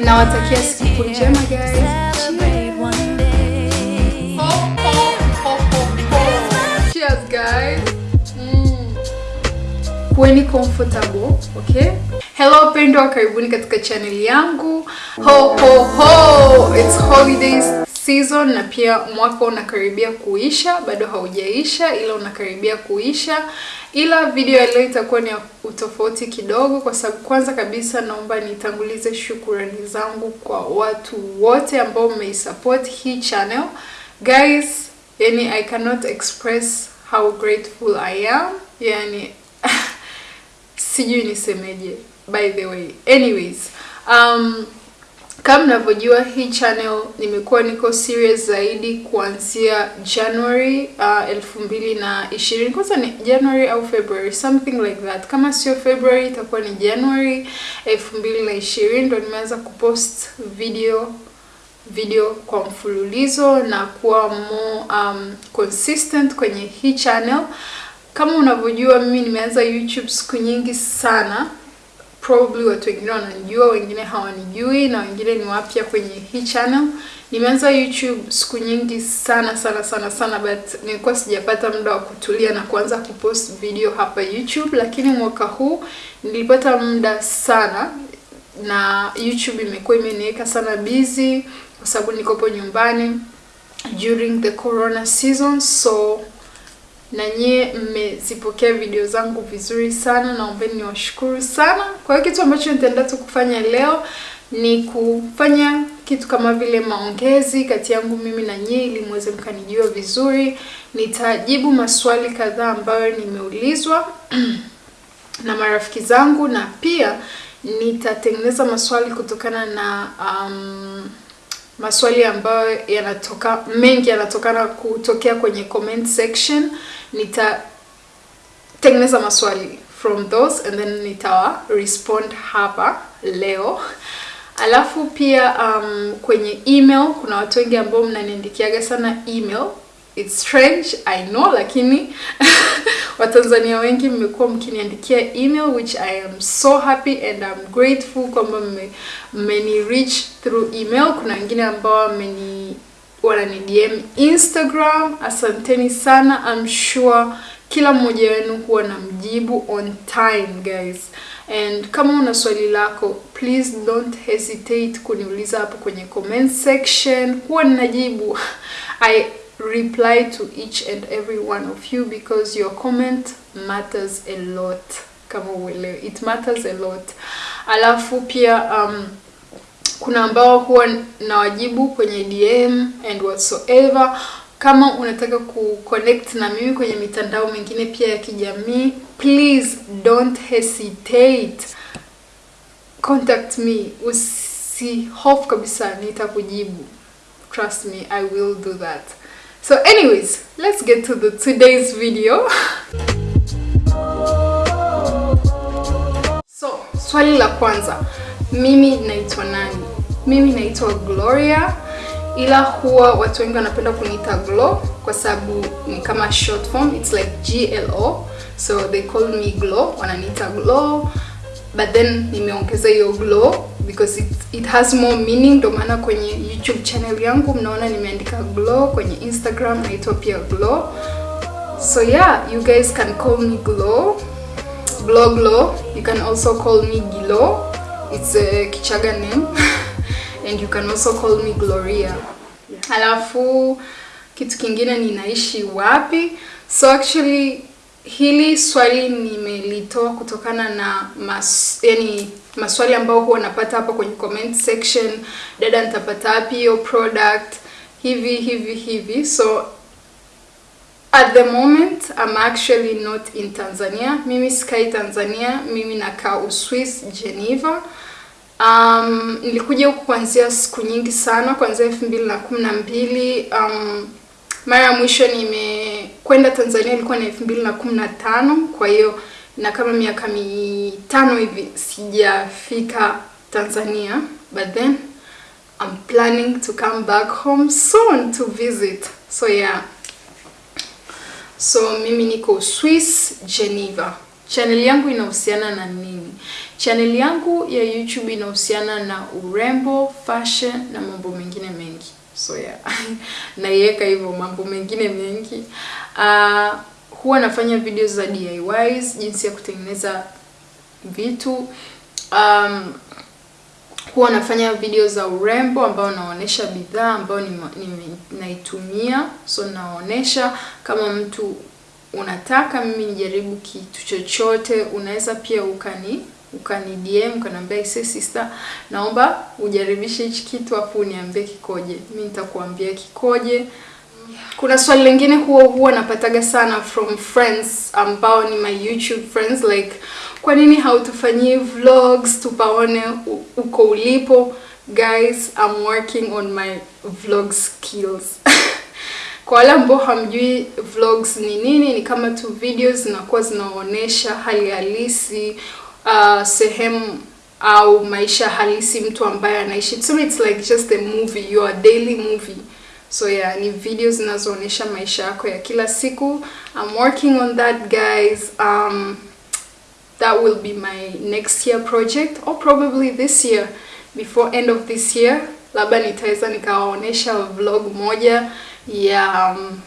nawatakia siku njema guys. Ho, ho, ho, ho, ho. Cheers guys. Mm. kuweni comfortable okay? Hello pendwa karibuni katika channel yangu. Ho ho ho! It's holidays season na pia mwaka unakaribia kuisha. Bado haujaisha ila unakaribia kuisha ila video ya leo itakuwa ni utofauti kidogo kwa sababu kwanza kabisa naomba nitangulize shukurani zangu kwa watu wote ambao mmeisupport hii channel. Guys yani i cannot express how grateful i am. Yani sijui nisemeje by the way. Anyways um, kama mnavyojua hii channel nimekuwa niko serious zaidi kuanzia january uh, elfu mbili na ishirini. Kwanza ni january au february something like that. Kama sio february itakuwa ni january elfu mbili na ishirini ndo nimeanza kupost video video kwa mfululizo na kuwa more um, consistent kwenye hii channel. Kama unavyojua mimi nimeanza youtube siku nyingi sana probably watu wengine wananijua wengine hawanijui na wengine ni wapya kwenye hii channel. Nimeanza youtube siku nyingi sana sana sana sana but nilikuwa sijapata muda wa kutulia na kuanza kupost video hapa youtube lakini mwaka huu nilipata muda sana na youtube imekuwa imeniweka sana busy kwa sababu nikopo nyumbani during the corona season so na nyie mmezipokea video zangu vizuri sana naombeni niwashukuru sana. Kwa hiyo kitu ambacho nitaenda tu kufanya leo ni kufanya kitu kama vile maongezi kati yangu mimi na nyie ili muweze mkanijua vizuri. Nitajibu maswali kadhaa ambayo nimeulizwa na marafiki zangu na pia nitatengeneza maswali kutokana na um, maswali ambayo yanatoka mengi yanatokana kutokea kwenye comment section nitatengeneza maswali from those and then nitawa respond hapa leo. Alafu pia um, kwenye email kuna watu wengi ambao mnaniandikiaga sana email. It's strange i know lakini watanzania wengi mmekuwa mkiniandikia email which i am so happy and I'm grateful kwamba mmeni reach through email. Kuna wengine ambao wanani dm instagram. Asanteni sana. I'm sure kila mmoja wenu huwa na mjibu on time guys. And kama una swali lako please don't hesitate kuniuliza hapo kwenye comment section. Huwa ninajibu. I reply to each and every one of you because your comment matters a lot kama uelewe it matters a lot. Alafu pia um, kuna ambao huwa na wajibu kwenye dm and whatsoever. Kama unataka kuconnect na mimi kwenye mitandao mingine pia ya kijamii please don't hesitate. Contact me. Usihofu kabisa nitakujibu. Trust me i will do that. So anyways let's get to the today's video. So swali la kwanza mimi naitwa nani? Mimi naitwa gloria ila huwa watu wengi wanapenda kuniita Glo kwa sababu ni kama short form it's like glo so they call me Glo, wananiita Glo but then nimeongeza hiyo glow because it, it has more meaning ndo maana kwenye youtube channel yangu mnaona nimeandika glow kwenye instagram naitwa pia glo. So yeah you guys can call me glow glow glow you can also call me gilo it's a kichaga name and you can also call me gloria. Alafu kitu kingine ninaishi wapi? So actually hili swali nimelitoa kutokana na mas, yani maswali ambayo huwa napata hapa kwenye comment section. Dada nitapata wapi hiyo product? Hivi hivi hivi. So at the moment I'm actually not in Tanzania. Mimi sikai Tanzania. Mimi nakaa Uswiss Geneva um, nilikuja huku kuanzia siku nyingi sana kuanzia elfu mbili na kumi na mbili. Um, mara ya mwisho nimekwenda Tanzania ilikuwa na elfu mbili na kumi na tano. Kwa hiyo na kama miaka mitano hivi sijafika Tanzania. But then I'm planning to come back home soon to visit. So yeah. So mimi niko Swiss Geneva channel yangu inahusiana na nini Chaneli yangu ya YouTube inahusiana na urembo, fashion na mambo mengine mengi. So yeah, naiweka hivyo mambo mengine mengi. Uh, huwa nafanya videos za DIYs, jinsi ya kutengeneza vitu. Um, huwa nafanya video za urembo ambao naonesha bidhaa ambayo naitumia. So naonesha kama mtu unataka mimi nijaribu kitu chochote, unaweza pia ukani ukani DM ukaniambia ise sister, naomba ujaribishe hichi kitu afu uniambie kikoje. mi nitakuambia kikoje. Kuna swali lingine huwa huwa napataga sana from friends ambao ni my YouTube friends like, kwa nini hautufanyii vlogs tupaone uko ulipo? Guys, I'm working on my vlog skills Kwa wale ambao hamjui vlogs ni nini, ni kama tu videos zinakuwa zinaonyesha hali halisi uh, sehemu au maisha halisi mtu ambaye anaishi. So it's like just a movie, your daily movie. So yeah, ni video zinazoonyesha maisha yako ya kila siku. I'm working on that guys. Um, that will be my next year project or probably this year before end of this year labda nitaweza nikawaonyesha vlog moja ya um,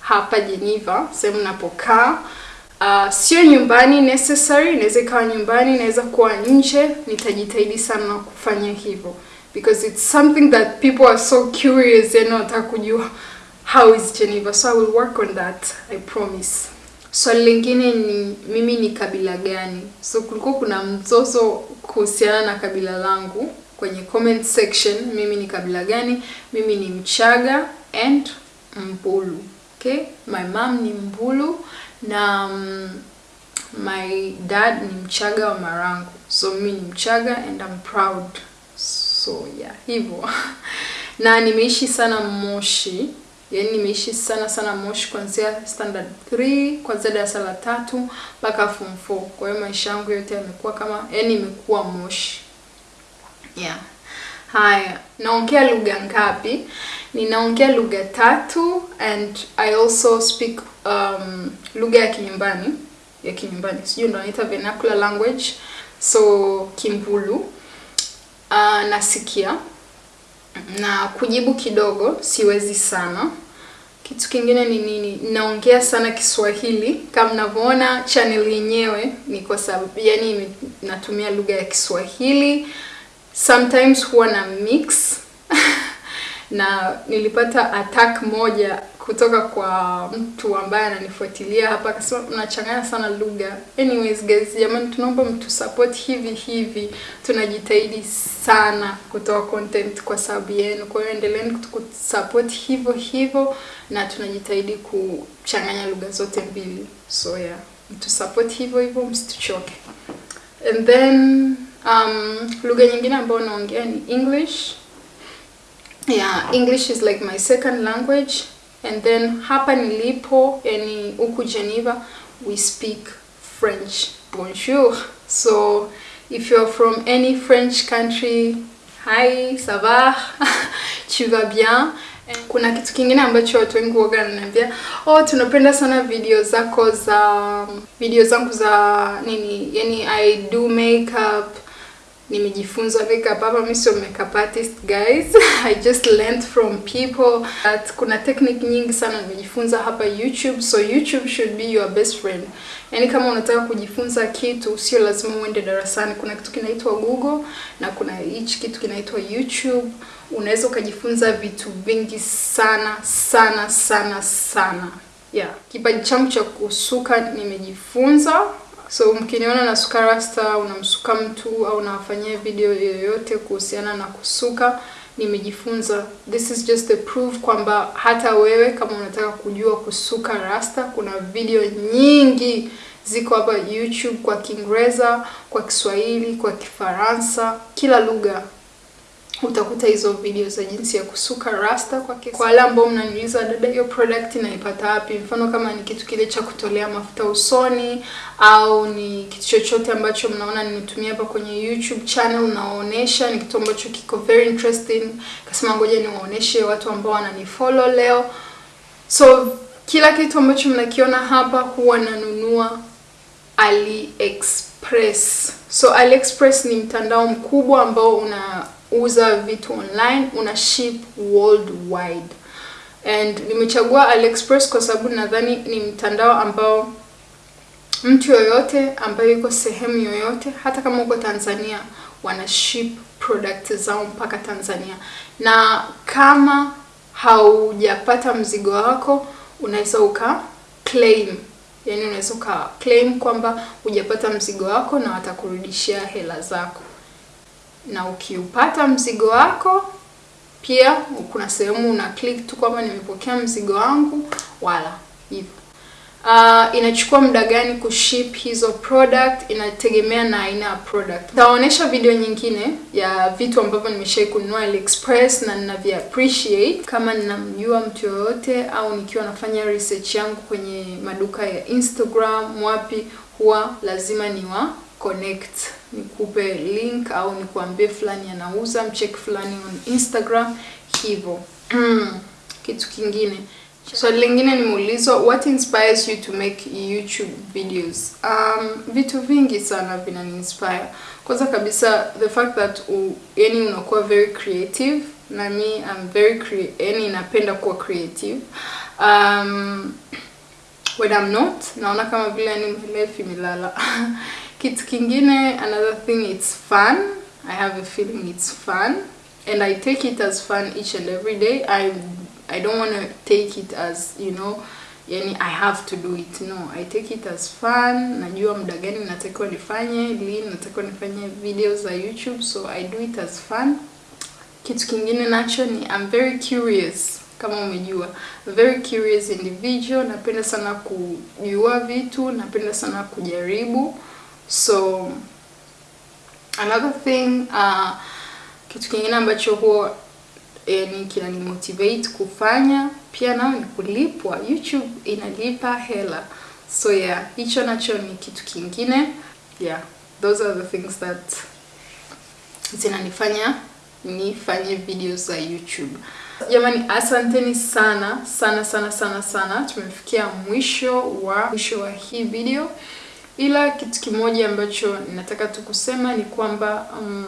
hapa Geneva sehemu napokaa. Uh, sio nyumbani necessary, inaweza ikawa nyumbani, inaweza kuwa nje. Nitajitahidi sana kufanya hivyo because it's something that people are so curious, and wanataka kujua how is Geneva, so I will work on that, I promise. Swali so, lingine ni mimi ni kabila gani? So kulikuwa kuna mzozo kuhusiana na kabila langu kwenye comment section. Mimi ni kabila gani? Mimi ni Mchaga and Mbulu. Okay, my mom ni Mbulu na um, my dad ni Mchaga wa Marangu, so mimi ni Mchaga and I'm proud. So yeah, hivyo na nimeishi sana Moshi, yaani nimeishi sana sana Moshi kuanzia standard 3 kuanzia darasa la tatu mpaka form 4. Kwa hiyo maisha yangu yote yamekuwa kama yaani imekuwa Moshi. Yeah. Haya, naongea lugha ngapi? Ninaongea lugha tatu and I also speak um, lugha ya kinyumbani ya kinyumbani, sijui ndo naita vernacular language, so Kimbulu. Uh, nasikia na kujibu kidogo, siwezi sana. Kitu kingine ni nini? Naongea sana Kiswahili kama mnavyoona chaneli yenyewe ni kwa sababu yani natumia lugha ya Kiswahili sometimes huwa na mix na nilipata attack moja kutoka kwa mtu ambaye ananifuatilia hapa, akasema unachanganya sana lugha. Anyways guys, jamani, tunaomba mtu support hivi hivi, tunajitahidi sana kutoa content kwa sababu yenu. Kwa hiyo endeleeni kutusupport hivyo hivyo, na tunajitahidi kuchanganya lugha zote mbili, so yeah, mtu support hivyo hivyo, msituchoke. And then um, lugha nyingine ambayo naongea ni English. Yeah, English is like my second language and then hapa nilipo, yani huku Geneva, we speak French. Bonjour. So if you're from any French country, hi, ça va? tu vas bien? Kuna kitu kingine ambacho watu wengi huoga wananiambia, oh, tunapenda sana video zako za video zangu za nini, yani I do makeup nimejifunza makeup hapa. Mimi sio makeup artist guys, I just learned from people that kuna technique nyingi sana nimejifunza hapa YouTube, so YouTube should be your best friend. Yani kama unataka kujifunza kitu, sio lazima uende darasani. Kuna kitu kinaitwa Google na kuna hichi kitu kinaitwa YouTube. Unaweza ukajifunza vitu vingi sana sana sana sana. Yeah, kipaji changu cha kusuka nimejifunza So mkiniona na suka rasta, unamsuka mtu au nawafanyia video yoyote kuhusiana na kusuka, nimejifunza. This is just a proof kwamba hata wewe kama unataka kujua kusuka rasta, kuna video nyingi ziko hapa YouTube kwa Kiingereza, kwa Kiswahili, kwa Kifaransa, kila lugha utakuta hizo video za jinsi ya kusuka rasta kwa kesi. Kwa wale ambao mnaniuliza dada, hiyo product naipata wapi? Mfano kama ni kitu kile cha kutolea mafuta usoni au ni kitu chochote ambacho mnaona nimetumia hapa kwenye YouTube channel nawaonesha, ni kitu ambacho kiko very interesting, kasema ngoja niwaoneshe watu ambao wananifollow leo. So kila kitu ambacho mnakiona hapa huwa nanunua AliExpress. So AliExpress ni mtandao mkubwa ambao unauza vitu online, una ship worldwide. And nimechagua AliExpress kwa sababu nadhani ni mtandao ambao mtu yoyote ambaye yuko sehemu yoyote, hata kama uko Tanzania, wana ship product zao mpaka Tanzania, na kama haujapata mzigo wako unaweza uka claim, yani unaweza uka claim kwamba hujapata mzigo wako na watakurudishia hela zako, na ukiupata mzigo wako pia kuna sehemu una click tu kwamba nimepokea mzigo wangu, wala hivyo. Uh, inachukua muda gani kuship hizo product? Inategemea na aina ya product. Nitaonyesha video nyingine ya vitu ambavyo nimeshai kununua AliExpress na ninavi appreciate. Kama ninamjua mtu yoyote au nikiwa nafanya research yangu kwenye maduka ya Instagram wapi, huwa lazima niwa connect, nikupe link au nikuambie fulani anauza mcheck fulani on Instagram hivyo. Kitu kingine Swali so, lingine nimeulizwa what inspires you to make YouTube videos? Um, vitu vingi sana vinani inspire. Kwanza kabisa the fact that u, yani unakuwa very creative na mi I'm very cre yani napenda kuwa creative. Um, when I'm not naona kama vile yani life imelala. Kitu kingine another thing it's fun. I have a feeling it's fun and I take it as fun each and every day. I I don't want to take it as you know, yani I have to do it. No, I take it as fun. Najua muda gani natakiwa nifanye, lini natakiwa nifanye videos za YouTube, so I do it as fun. Kitu kingine nacho ni I'm very curious, kama umejua, very curious individual. Napenda sana kujua vitu, napenda sana kujaribu. So another thing, uh, kitu kingine ambacho huwa yani kinani motivate kufanya pia nao ni kulipwa. YouTube inalipa hela, so yeah, hicho nacho ni kitu kingine. Yeah, those are the things that zinanifanya nifanye videos za YouTube. Jamani, asanteni sana sana sana sana sana, tumefikia mwisho wa mwisho wa hii video, ila kitu kimoja ambacho ninataka tu kusema ni kwamba um,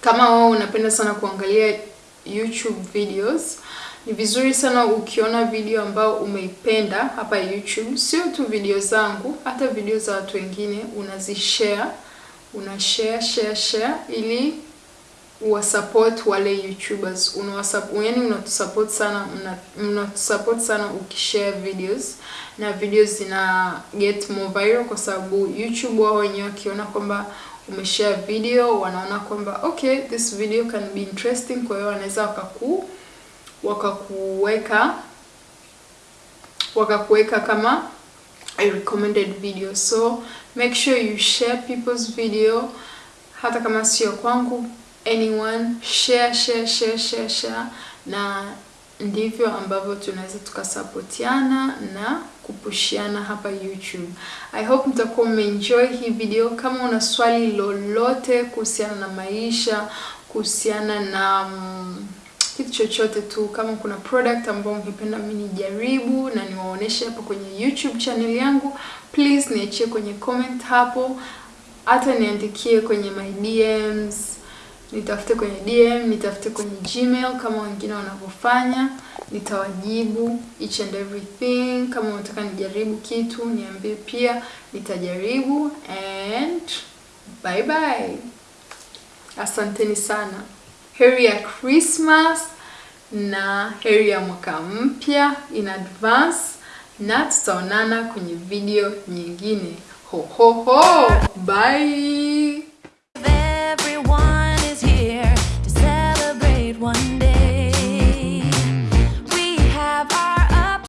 kama wao unapenda sana kuangalia YouTube videos, ni vizuri sana ukiona video ambao umeipenda hapa YouTube, sio tu video zangu, hata video za watu wengine unazishare, una share share share ili uwasupport wale YouTubers, unawasupport yani, unatusupport sana, unatusupport sana ukishare videos. Na videos zina get more viral, kwa sababu YouTube wao wenyewe wakiona kwamba umeshare video wanaona kwamba okay this video can be interesting, kwa hiyo wanaweza wakaku wakakuweka wakakuweka kama a recommended video. So make sure you share people's video, hata kama sio kwangu, anyone share share share share share, na ndivyo ambavyo tunaweza tukasapotiana na kupushiana hapa YouTube. I hope mtakuwa mmeenjoy hii video. Kama una swali lolote kuhusiana na maisha, kuhusiana na um, kitu chochote tu, kama kuna product ambayo ungependa mimi nijaribu na niwaoneshe hapo kwenye YouTube channel yangu, please niachie kwenye comment hapo, hata niandikie kwenye my DMs, nitafute kwenye DM, nitafute kwenye Gmail kama wengine wanavyofanya nitawajibu each and everything. Kama unataka nijaribu kitu niambie pia, nitajaribu. And bye bye, asanteni sana. Heri ya Christmas na heri ya mwaka mpya in advance, na tutaonana kwenye video nyingine. Ho ho ho, bye.